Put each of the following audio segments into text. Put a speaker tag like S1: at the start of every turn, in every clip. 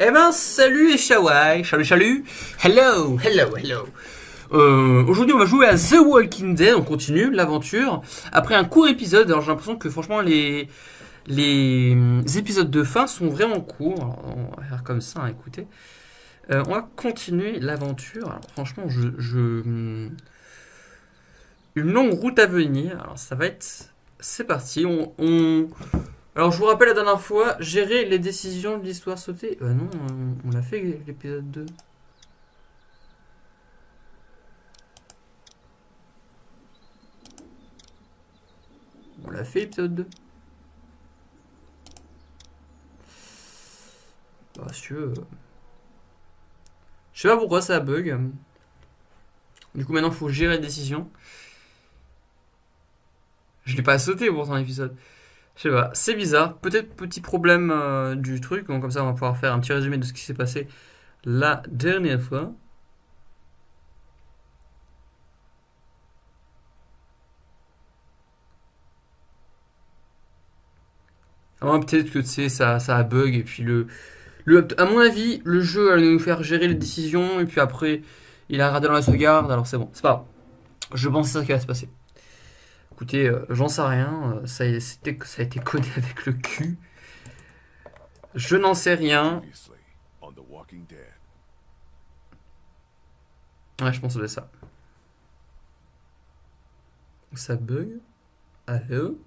S1: Eh ben, salut les Shawai, salut, salut, hello, hello, hello. Euh, Aujourd'hui, on va jouer à The Walking Dead, on continue l'aventure. Après un court épisode, alors j'ai l'impression que franchement, les, les épisodes de fin sont vraiment courts. On va faire comme ça, hein, écoutez. Euh, on va continuer l'aventure. Alors, franchement, je, je- Une longue route à venir. Alors, ça va être... C'est parti, on- Alors, je vous rappelle la dernière fois, gérer les décisions de l'histoire sautée. Euh, non, on, l'a fait l'épisode 2. On l'a fait l'épisode 2. Bah, si veux. Je sais pas pourquoi ça bug. Du coup, maintenant, il faut gérer les décisions. Je l'ai pas sauté pourtant l'épisode. Je sais pas, c'est bizarre. Peut-être petit problème euh, du truc. Comme ça, on va pouvoir faire un petit résumé de ce qui s'est passé la dernière fois. Ah, peut-être que tu sais, ça, ça a bug et puis le, le, à mon avis, le jeu allait nous faire gérer les décisions et puis après, il a raté dans la sauvegarde. Alors c'est bon, c'est pas grave. Je pense que c'est ça qui va se passer. Écoutez, euh, j'en sais rien. euh, Ça, a- c'était- ça a été codé avec le cul. Je n'en sais rien. Ouais, je pense que c'est ça. Ça bug. Allô?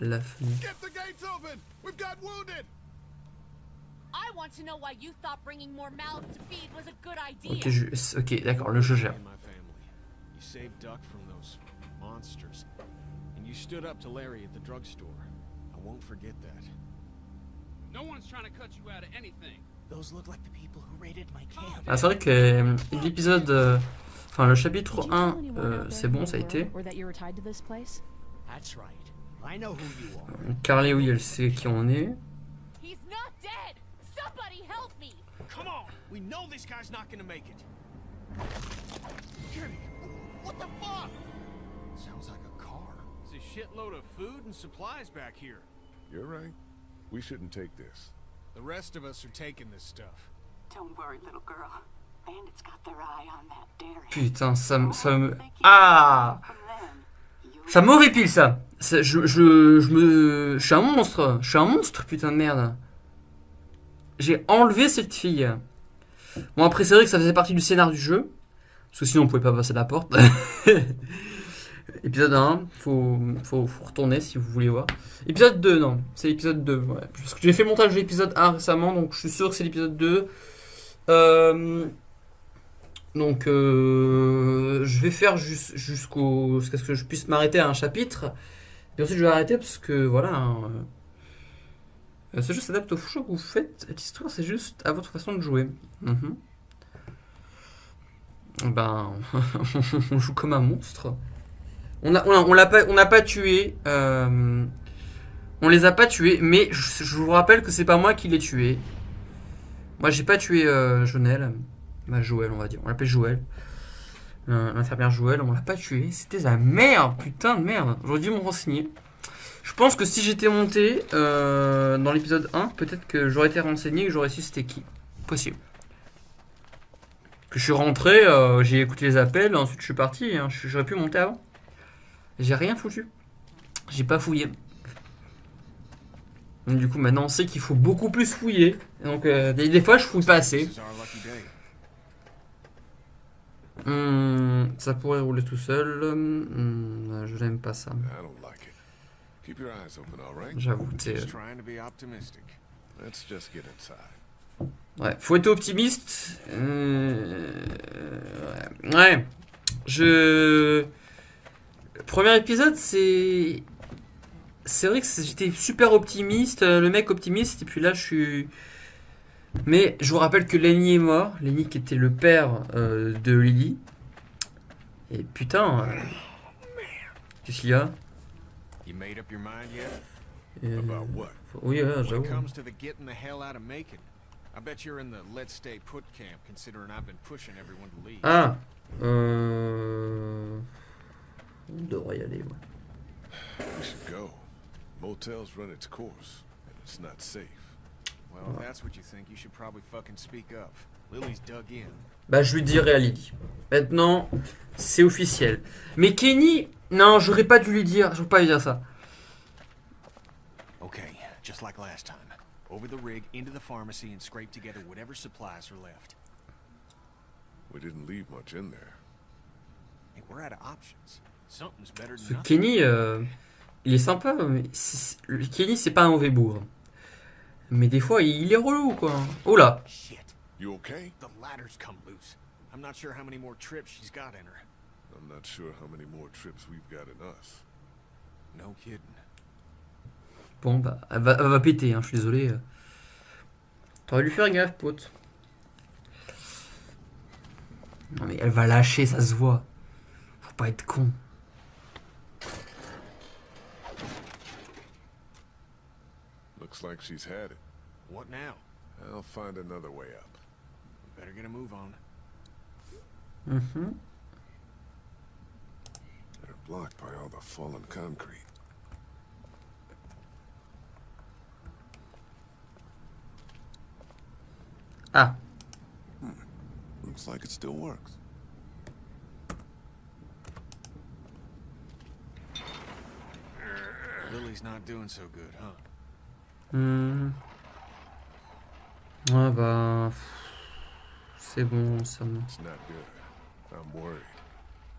S1: La fenêtre.
S2: Get the gates open! We've got wounded!
S3: I want to know why you thought bringing more mouths to feed was a good idea.
S1: Ok, je- ok, d'accord, le jeu gère.
S4: and my family. You saved Duck from those monsters. And you stood up to Larry at the drugstore. I won't forget that.
S5: No one's trying to cut you out of anything.
S6: Those look like the people who raided my camp.
S1: Ah, c'est vrai que euh, l'épisode. euh, Enfin, le chapitre 1, euh, c'est bon, ça a été.
S7: Or that you were tied to this place?
S6: That's right. I know who you are.
S1: Carly, oui, elle sait qui on est.
S3: He's not dead. Somebody help me.
S6: Come on! We know this guy's not gonna make it.
S2: Kenny! What the fuck?
S4: Sounds like a car. There's a shitload of food and supplies back here.
S2: You're right. We shouldn't take this.
S4: The rest of us are taking this stuff.
S8: Don't worry, little girl. Bandits got their eye on that dairy.
S1: Putain, ça, me- ça me. Ah Ça m'horripile ça. Ça- je, je, je me. Je suis un monstre. Je suis un monstre, putain de merde. J'ai enlevé cette fille. Bon, après, c'est vrai que ça faisait partie du scénar du jeu. Parce que sinon, on pouvait pas passer la porte. épisode 1, faut, faut, retourner si vous voulez voir. Épisode 2, non. C'est l'épisode 2. Ouais. Parce que j'ai fait le montage de l'épisode 1 récemment, donc je suis sûr que c'est l'épisode 2. Euh, donc, euh, je vais faire jus- jusqu'au jusqu'à ce que je puisse m'arrêter à un chapitre. Et ensuite, je vais arrêter parce que voilà. hein, euh, ce jeu s'adapte au choix que vous faites. Cette histoire, c'est juste à votre façon de jouer. Mhm. Ben, on joue comme un monstre. On a, on a- pas, n'a tué. euh, on les a pas tués, mais je, vous rappelle que c'est pas moi qui l'ai tué. Moi, j'ai pas tué euh, Jonel. Bah, Joël, on va dire. On l'appelle Joël. Euh, L'infirmière Joël, on l'a pas tué. C'était la merde, putain de merde. J'aurais dû me renseigner. Je pense que si j'étais monté euh, dans l'épisode 1, peut-être que j'aurais été renseigné et j'aurais su c'était qui. Possible. Que je suis rentré, euh, j'ai écouté les appels, ensuite je suis parti. hein. J'aurais pu monter avant. J'ai rien foutu. J'ai pas fouillé. Donc, du coup, maintenant on sait qu'il faut beaucoup plus fouiller. Donc, euh, des, des fois, je fouille pas assez. Hmm, ça pourrait rouler tout seul. Hmm, je n'aime pas ça. J'avoue, c'est. Ouais, faut être optimiste. Euh, ouais. Je. Premier épisode, c'est. C'est vrai que j'étais super optimiste, euh, le mec optimiste, et puis là je suis. Mais je vous rappelle que Lenny est mort. Lenny qui était le père euh, de Lily. Et putain. euh, Qu'est-ce qu'il y a?
S4: You made up your mind yet?
S1: Euh,
S2: About what?
S1: Oui, ouais, j'avoue. Ah Euh. On devrait y aller, ouais.
S2: We should go. Motel's run its course, and it's not safe.
S4: Well, if that's what you think, you should probably fucking speak up. Lily's dug in.
S1: Bah, je lui dirai à Lily. Maintenant, c'est officiel. Mais Kenny, non, j'aurais pas dû lui dire. Je veux pas lui dire ça.
S4: Okay, just like last time. Over the rig, into the pharmacy, and scrape together whatever supplies are left.
S2: We didn't leave much in there.
S4: Hey, we're out of options. Something's better
S1: Ce
S4: than nothing.
S1: Kenny, euh, il est sympa. Mais c'est- le Kenny, c'est pas un mauvais bourre. Mais des fois, il est relou, quoi. Oh là.
S4: Shit,
S2: You okay?
S4: the ladder's come loose. I'm not sure how many more trips she's got in her.
S2: I'm not sure how many more trips we've got in us.
S4: No kidding.
S1: Bon, bah, elle va, elle va péter, hein, je suis désolé. T'aurais dû faire gaffe, pote. Non, mais elle va lâcher, ça se voit. Faut pas être con.
S2: Looks like she's had it.
S4: What now?
S2: I'll find another way up.
S4: Better get a move on.
S1: Mhm.
S2: They're blocked by all the fallen concrete.
S1: Ah,
S2: Looks like it still works.
S4: Lily's not doing so good, huh?
S1: hmm. Ouais, bah. C'est bon, ça me.
S2: It's not good. I'm worried.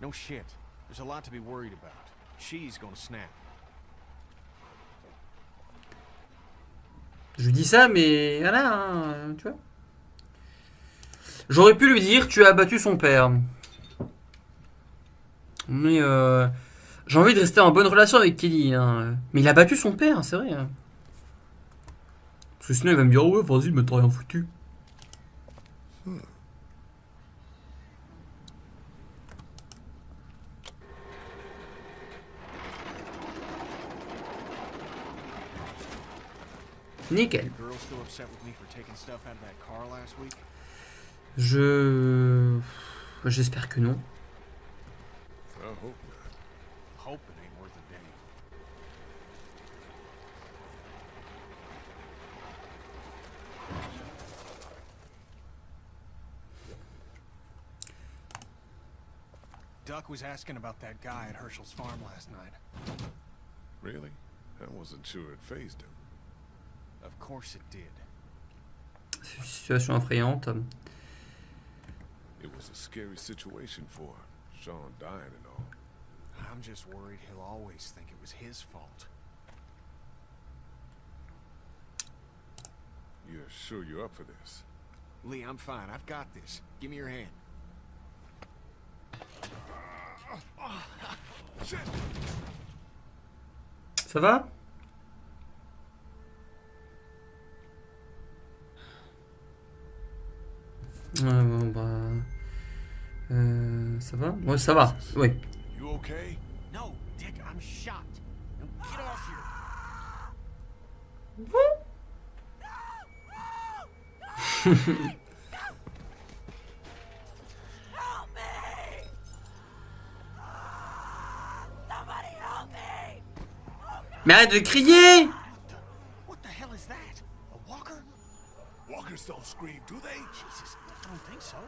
S4: No shit. There's a lot to be worried about. She's gonna snap.
S1: Je lui dis ça, mais voilà, hein, tu vois. J'aurais pu lui dire tu as abattu son père. Mais euh, j'ai envie de rester en bonne relation avec Kelly. hein. Mais il a battu son père, c'est vrai. hein. Parce que sinon il va me dire ouais, vas-y, mais t'as rien foutu. Nickel. Je. J'espère que non.
S4: Duck was asking about that guy at Herschel's farm last night.
S2: Really? I wasn't sure it phased him.
S4: Of course it did.
S1: C'est une situation effrayante.
S2: It was a scary situation for him. Sean dying and all.
S4: I'm just worried he'll always think it was his fault.
S2: You're sure you're up for this?
S4: Lee, I'm fine. I've got this. Give me your hand.
S1: Ça va Ouais, bon, bah. Ça va? Ouais, ça va. Oui.
S2: You okay?
S6: No, Dick, I'm shot. Now get off here.
S3: Help me! Somebody help me!
S1: Mais arrête de crier
S6: What the hell is that? A walker?
S2: Walkers don't scream, do they?
S6: Jesus, I don't think so.
S1: C'est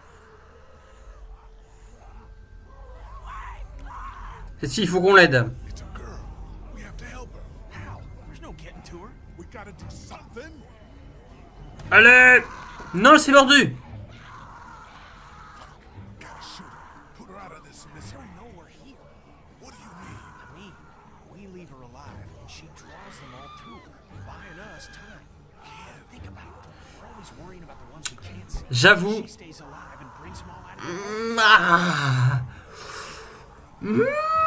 S1: il faut qu'on l'aide.
S2: It's a girl. We have to help her.
S6: How? There's no getting to her.
S2: We gotta do something.
S1: Allez! Non, c'est mordu!
S2: Her.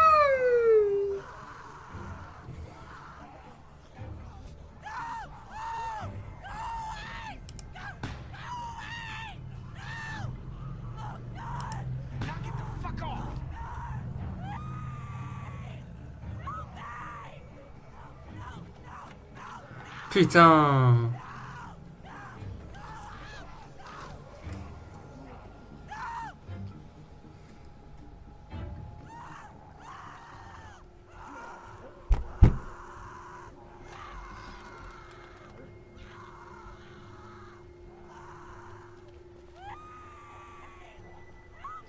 S1: Putain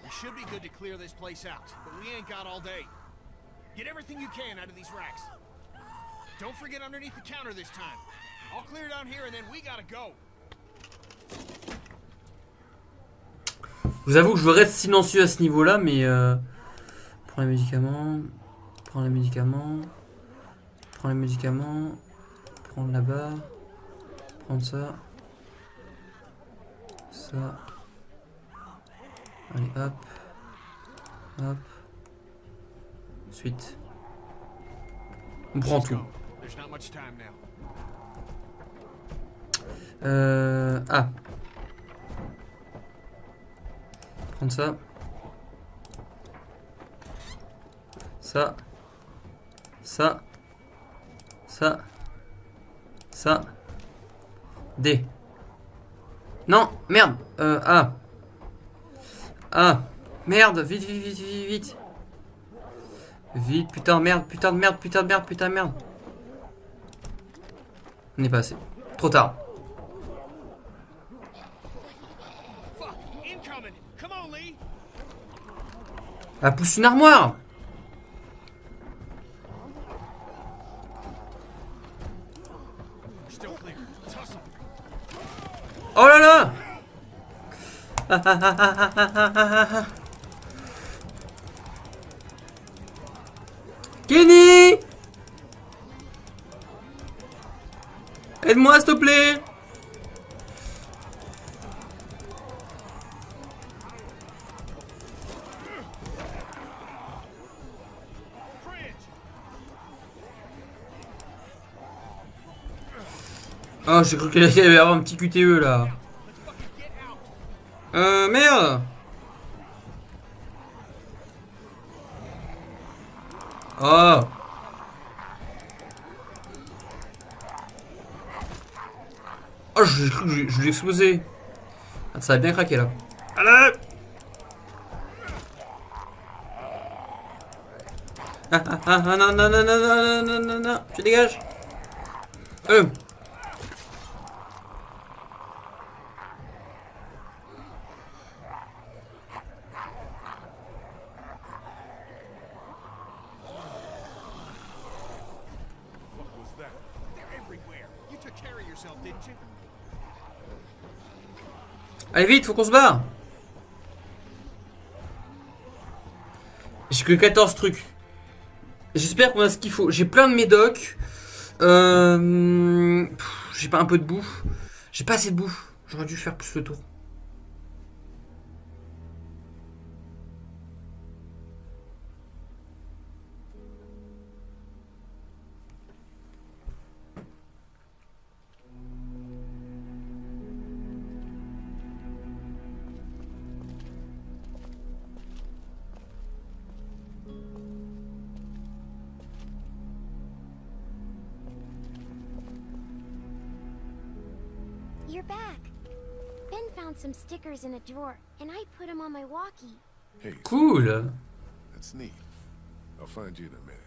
S4: should be good to clear this place out, but we ain't got all day. Get everything you can out of these racks. Don't forget underneath the counter this time. I'll clear down here and then we gotta go.
S1: Je vous avoue que je reste silencieux à ce niveau-là, mais... Euh, prends les médicaments. Prends les médicaments. Prends les médicaments. Prendre là-bas. Prendre ça. Ça. Allez, hop. Hop. Suite. On prend tout. Euh... Ah. Prendre ça. Ça. Ça. Ça. Ça. D. Non, merde. Euh, A. A. Merde, vite, vite, vite, vite, vite. Vite, putain, merde, putain de merde, putain de merde, putain de merde. On est passé. Trop tard. Ah, pousse une armoire Oh là là Aide-moi s'il te plaît! Oh j'ai cru qu'il allait y avoir un petit QTE là! Euh merde Oh je, je, l'ai explosé. Ah, ça a bien craqué là. Allez ah ah, ah, ah, non, non, non, non, non, non, non, tu dégages. Euh. Allez vite, faut qu'on se barre J'ai que 14 trucs. J'espère qu'on a ce qu'il faut. J'ai plein de médocs. Euh... J'ai pas un peu de bouffe. J'ai pas assez de bouffe. J'aurais dû faire plus le tour.
S7: You're back. Ben found some stickers in a drawer, and I put them on my walkie.
S2: Hey,
S1: Cool.
S2: that's neat. I'll find you in a minute.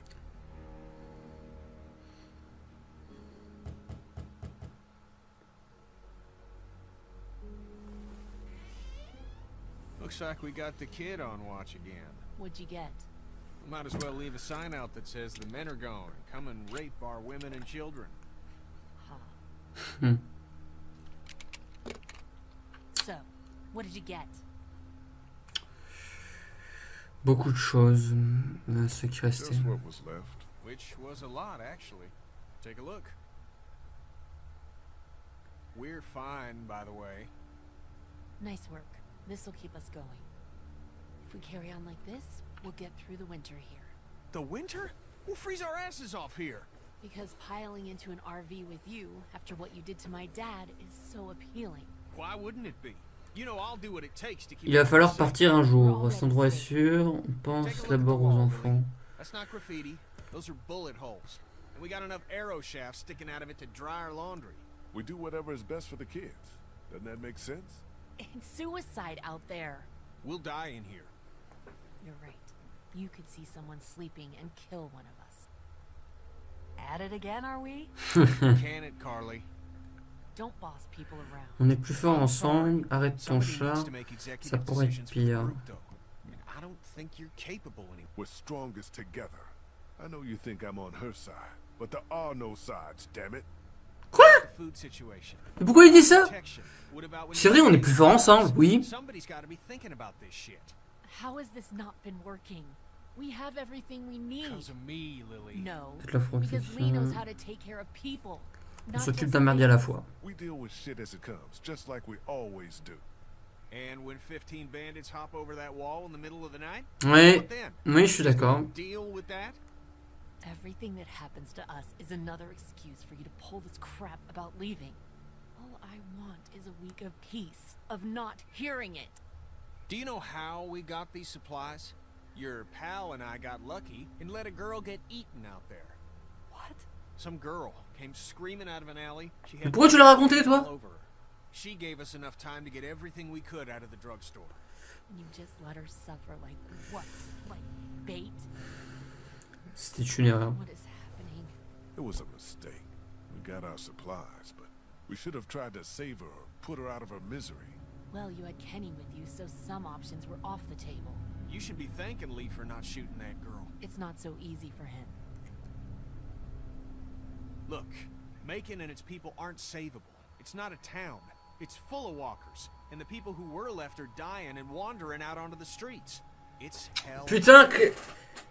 S4: Looks like we got the kid on watch again.
S3: What'd you get?
S4: Might as well leave a sign out that says the men are gone. Come and rape our women and children.
S3: Huh. so, what did you get?
S1: Beaucoup de choses. Ce qui restait.
S2: Just what was left.
S4: Which was a lot, actually. Take a look. We're fine, by the way.
S3: Nice work. This'll keep us going. If we carry on like this, we'll get through the winter here.
S4: The winter? We'll freeze our asses off here.
S3: Because piling into an RV with you, after what you did to my dad, is so appealing.
S4: Why wouldn't it be?
S1: Il va falloir partir un jour. Cet endroit est sûr. On pense d'abord aux enfants.
S4: That's not graffiti. Those are bullet holes. And we got enough arrow shafts sticking out of it to dry our laundry.
S2: We do whatever is best for the kids. Doesn't that make sense?
S3: It's suicide out there.
S4: We'll die in here.
S3: You're right. You could see someone sleeping and kill one of us. At it again, are we?
S4: Can it, Carly?
S3: Don't boss people around.
S1: On est plus fort ensemble. Arrête ton chat. ça pourrait être pire.
S6: I don't think you're capable anymore.
S2: We're strongest together. I know you think I'm on her side, but there are no sides, damn it.
S1: Quoi?
S6: The food situation.
S1: Mais pourquoi il dit ça? C'est vrai, on est plus forts ensemble, oui.
S6: Somebody's got to be thinking about this shit.
S3: How has this not been working? We have everything we need.
S6: Because of me, Lily.
S3: No. Because Lee knows how to take care of people.
S1: On s'occupe d'un merdier à la fois.
S2: We deal with shit as it comes, just like we always do.
S4: And when 15 bandits hop over that wall in the middle of the night,
S1: Ouais,
S4: what then?
S1: oui, je suis d'accord.
S4: Deal with that?
S3: Everything that happens to us is another excuse for you to pull this crap about leaving. All I want is a week of peace, of not hearing it.
S4: Do you know how we got these supplies? Your pal and I got lucky and let a girl get eaten out there.
S3: What?
S4: Some girl came screaming out of an alley. She had
S1: pourquoi tu l'as raconté, toi
S4: all over her. She gave us enough time to get everything we could out of the drugstore.
S3: You just let her suffer like what? Like bait?
S1: C'était une erreur.
S3: What is happening?
S2: It was a mistake. We got our supplies, but we should have tried to save her or put her out of her misery.
S3: Well, you had Kenny with you, so some options were off the table.
S4: You should be thanking Lee for not shooting that girl.
S3: It's not so easy for him.
S4: Look, Macon and its people aren't savable. It's not a town. It's full of walkers. And the people who were left are dying and wandering out onto the streets. It's hell.
S1: Putain, que...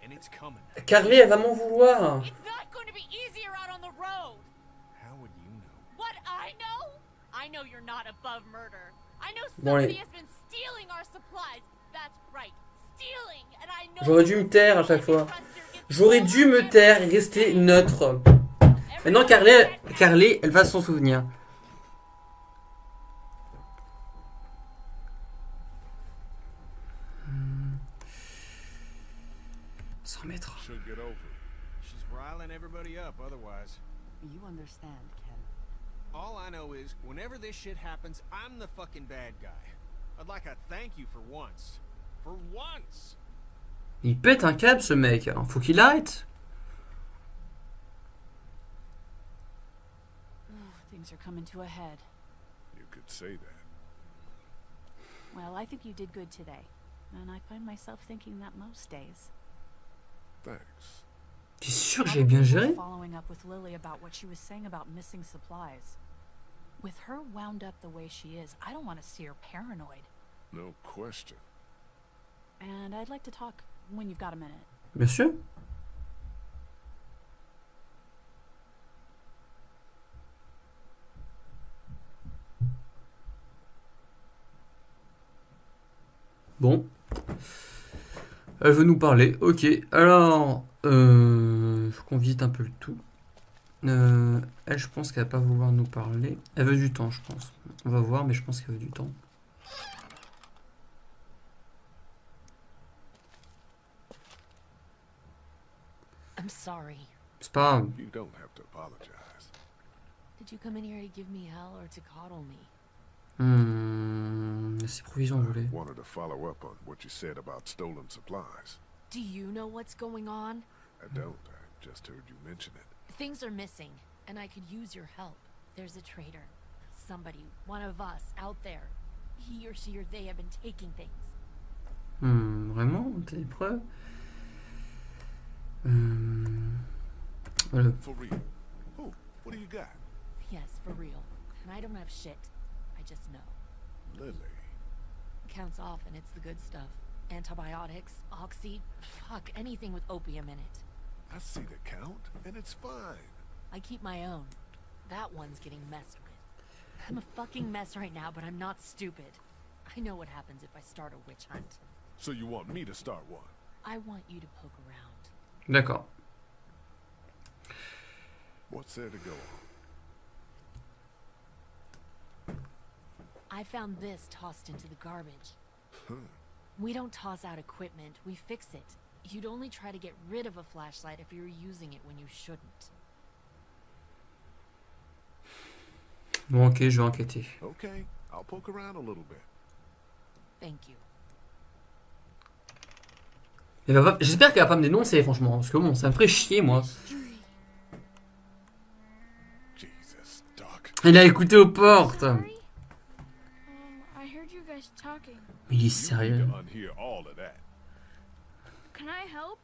S4: And it's coming.
S1: Carly, elle va m'en vouloir.
S3: It's not going to be easier out on the road.
S4: How would you know?
S3: What I know? I know you're not above murder. I know
S1: Bon,
S3: somebody
S1: allez.
S3: has been stealing our supplies. That's right, stealing. And I know
S1: J'aurais dû me taire à chaque fois. J'aurais dû me taire et rester neutre. Maintenant, Carly, Carly, elle va s'en souvenir. 100 mètres.
S2: She'll get over it.
S4: She's riling everybody up otherwise.
S8: You understand, Ken.
S4: All I know is, whenever this shit happens, I'm the fucking bad guy. I'd like a thank you for once. For once!
S1: Il pète un câble, ce mec. Faut qu'il arrête.
S9: Things are coming to a head.
S2: You could say that.
S9: Well, I think you did good today. And I find myself thinking that most days.
S2: Thanks.
S1: T'es sûr que j'ai bien géré
S9: Following up with Lily about what she was saying about missing supplies. With her wound up the way she is, I don't want to see her paranoid.
S2: No question.
S9: And I'd like to talk when you've got a minute.
S1: Bien sûr. Bon. Elle veut nous parler. Ok. Alors, euh, faut qu'on visite un peu le tout. Euh, elle, je pense qu'elle va pas vouloir nous parler. Elle veut du temps, je pense. On va voir, mais je pense qu'elle veut du temps.
S3: I'm sorry.
S1: C'est pas grave.
S2: You don't have to apologize.
S3: Did you come in here to give me hell or to coddle me?
S1: Hmm, ces provisions, vous voulez.
S2: Wanted to follow up on what you said about stolen supplies.
S3: Do you know what's going on?
S2: I don't. I just heard you mention it.
S3: Things are missing, and I could use your help. There's a traitor. Somebody, one of us, out there. He or she or they have been taking things.
S1: Hmm, vraiment T'as des preuves Hmm, voilà.
S2: For real. Oh, what do you got?
S3: Yes, for real. And I don't have shit. I just know.
S2: Lily.
S3: Counts off, and it's the good stuff. Antibiotics, oxy, fuck, anything with opium in it.
S2: I see the count, and it's fine.
S3: I keep my own. That one's getting messed with. I'm a fucking mess right now, but I'm not stupid. I know what happens if I start a witch hunt.
S2: So you want me to start one?
S3: I want you to poke around.
S1: D'accord.
S2: What's there to go on?
S3: I found this tossed into the garbage.
S2: Huh.
S3: We don't toss out equipment, we fix it. You'd only try to get rid of a flashlight if you were using it when you shouldn't.
S1: Bon, ok, je vais enquêter.
S2: Okay, I'll poke around a little bit.
S3: Thank you.
S1: J'espère qu'elle va pas me dénoncer, franchement. Parce que bon, ça me ferait chier, moi. Il a écouté aux portes.
S10: Sorry? Um, I heard you guys talking.
S1: Mais il est sérieux.
S10: Can I help?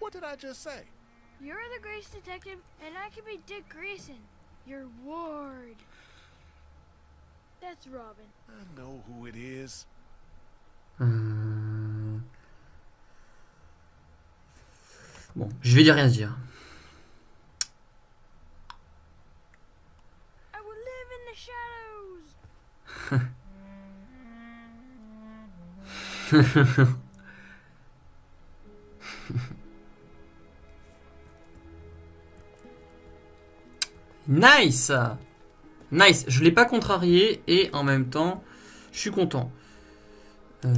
S2: What did I just say?
S10: You're the Grace Detective, and I can be Dick Grayson, your ward. That's Robin.
S2: I know who it is.
S1: Euh, Bon, je vais dire rien dire.
S10: I will live in the shadows.
S1: Nice Nice, je l'ai pas contrarié et en même temps, je suis content. Euh,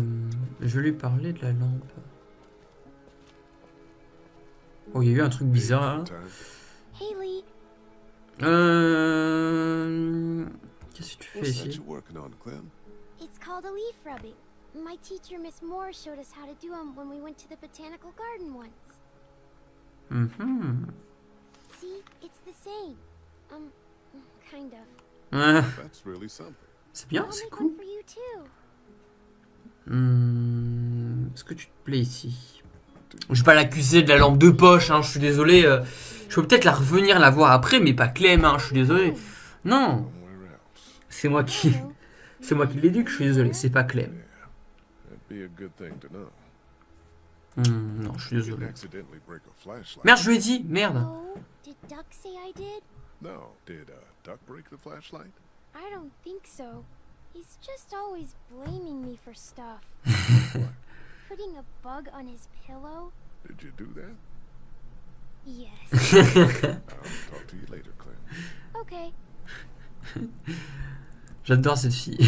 S1: je vais lui parler de la lampe. Oh, il y a eu un truc bizarre là.
S7: Lee.
S1: Euh... Qu'est-ce que tu fais ici?
S7: My teacher, Miss Moore, showed us how to do them when we went to the botanical garden once.
S1: Mhm.
S7: See, it's the same. Um, kind of.
S1: Ouais,
S2: That's really something.
S1: c'est bien, c'est cool.
S7: one for you too.
S1: Hmm, Est-ce que tu te plais ici? Je vais pas l'accuser de la lampe de poche, hein, je suis désolé. euh, je peux peut-être la revenir la voir après, mais pas Clem, hein, je suis désolé. Non,
S2: Somewhere else.
S1: c'est moi qui, c'est moi qui l'éduque, je suis désolé, c'est pas Clem.
S2: Be a good thing to know.
S1: Hmm, non, je suis désolé. Merde, je lui ai dit, merde.
S7: Oh, did Duck say I did?
S2: No. Did uh, Duck break the flashlight?
S7: I don't think so. He's just always blaming me for stuff. Putting a bug on his pillow?
S2: Did you do that?
S7: Yes.
S2: I'll talk to you later, Clem.
S7: okay.
S1: J'adore cette fille.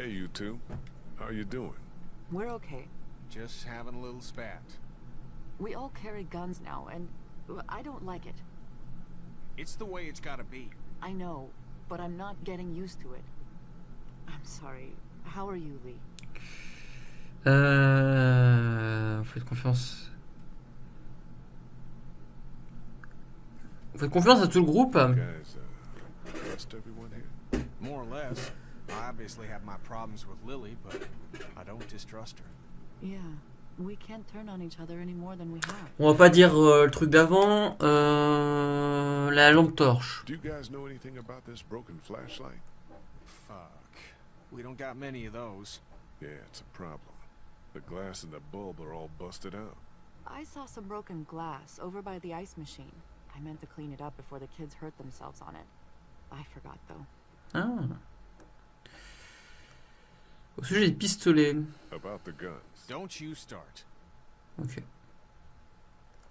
S2: Hey, you two. How are you doing?
S11: We're okay.
S6: Just having a little spat.
S11: We all carry guns now, and I don't like it.
S6: It's the way it's gotta be.
S11: I know, but I'm not getting used to it. I'm sorry. How are you, Lee?
S1: Euh... Faites confiance. Faites confiance à tout le groupe.
S2: Guys, uh, trust everyone here?
S6: More or less. I obviously have my problems with Lily, but I don't distrust her.
S11: Yeah, we can't turn on each other any more than we have.
S1: On va pas dire euh, le truc d'avant. Euh... La lampe torche.
S2: Do you guys know anything about this broken flashlight?
S6: Fuck. We don't got many of those.
S2: Yeah, it's a problem. The glass and the bulb are all busted out.
S11: I saw some broken glass over by the ice machine. I meant to clean it up before the kids hurt themselves on it. I forgot though.
S1: Ah. Au sujet des pistolets.
S2: About the guns.
S6: Don't you start.
S1: Ok.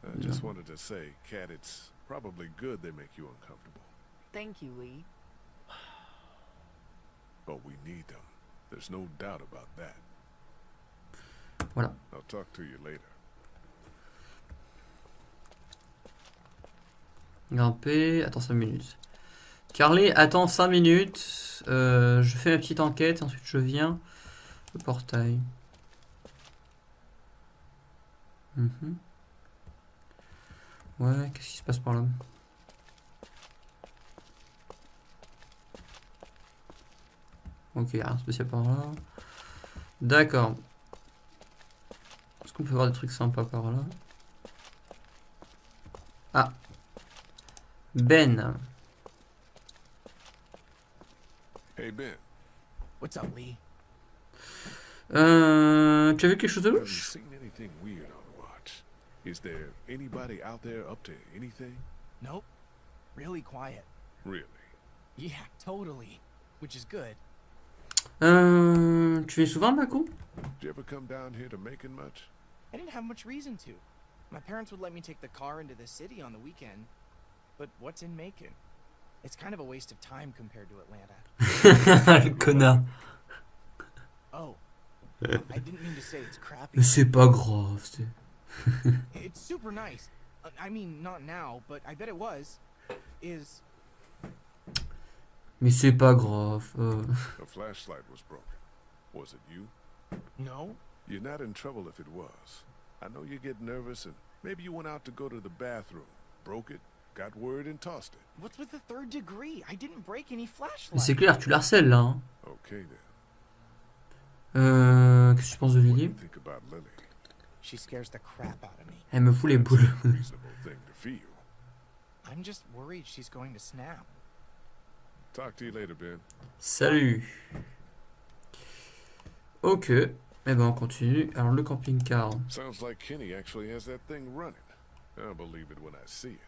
S2: I just wanted to say, Cat, it's probably good they make you uncomfortable.
S11: Thank you, Lee.
S2: But we need them. There's no doubt about that.
S1: Voilà.
S2: I'll talk to you later.
S1: Grimper. Attends 5 minutes. Carly, attends 5 minutes. Euh, je fais ma petite enquête. Ensuite, je viens. Le portail. Mhm. Ouais, qu'est-ce qui se passe par là? Ok, rien de spécial par là. D'accord. Est-ce qu'on peut voir des trucs sympas par là? Ah. Ben.
S2: Hey, Ben.
S6: What's up, Lee?
S1: Euh, tu as vu quelque chose de
S2: Have you
S1: louche
S2: seen anything weird on watch? Is there anybody out there up to anything?
S12: Nope. Really quiet.
S2: Really?
S12: Yeah, totally. Which is good.
S1: Euh, tu viens souvent, Mako
S2: Did you ever come down here to Macon much?
S12: I didn't have much reason to. My parents would let me take the car into the city on the weekend. But what's in Macon? It's kind of a waste of time compared to Atlanta.
S1: Le connard. C'est pas grave. c'est-
S12: It's super nice. I mean, not now, but I bet it was. Is
S1: Mais c'est pas grave. euh.
S2: A flashlight was broken. Was it you?
S12: no?
S2: You're not in trouble if it was. I know you get nervous and maybe you went out to go to the bathroom, broke it, got word and tossed it.
S12: What's with the third degree? I didn't break any
S1: Mais
S12: flashlights.
S1: c'est clair, tu la harcèles là. hein.
S2: Okay then.
S1: Euh, Qu'est-ce que tu penses de Lily?
S2: You think about Lily?
S12: She scares the crap out of me.
S1: Elle me fout les boules.
S2: a reasonable thing to feel.
S12: I'm just worried she's going to snap.
S2: Talk to you later, Ben.
S1: Salut. Ok. Eh ben on continue. Alors le camping-car.
S2: Sounds like Kenny actually has that thing running. I'll believe it when I see it.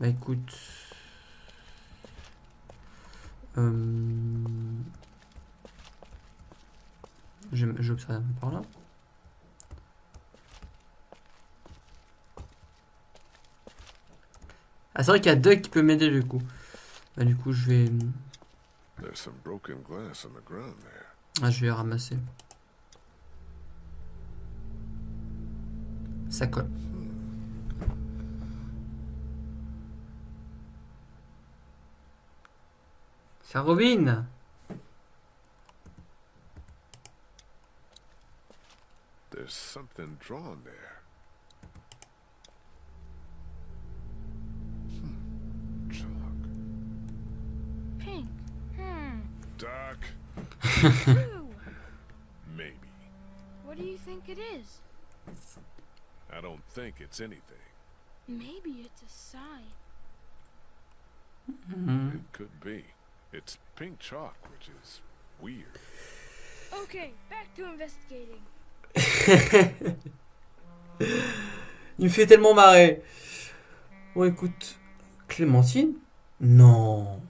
S1: Bah écoute. Euh... je- J'observe un peu par là. Ah c'est vrai qu'il y a Doug qui peut m'aider du coup. Bah du coup je vais...
S2: There's some broken glass on the ground there.
S1: Ah je vais ramasser. Ça colle. C'est Robin
S2: something drawn there. Hmm. Chalk.
S10: Pink. Hmm.
S2: Doc,
S10: Blue.
S2: maybe.
S10: what do you think it is?
S2: I don't think it's anything.
S10: Maybe it's a sign.
S1: Mhm.
S2: It could be. It's pink chalk, which is weird.
S10: Okay, back to investigating.
S1: Il me fait tellement marrer. Bon écoute, Clémentine? Non.